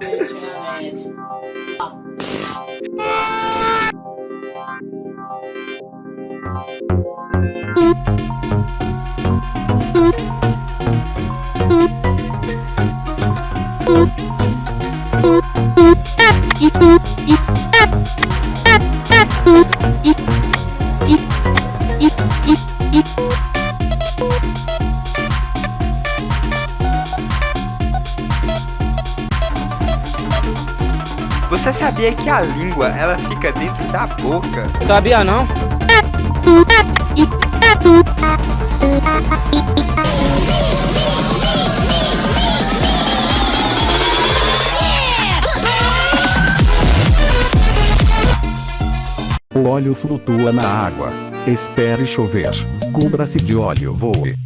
challenge. Boop, boop, boop, boop, boop, boop, boop, boop, boop, Você sabia que a língua ela fica dentro da boca? Sabia não? O óleo flutua na água. Espere chover. Cubra-se de óleo voe.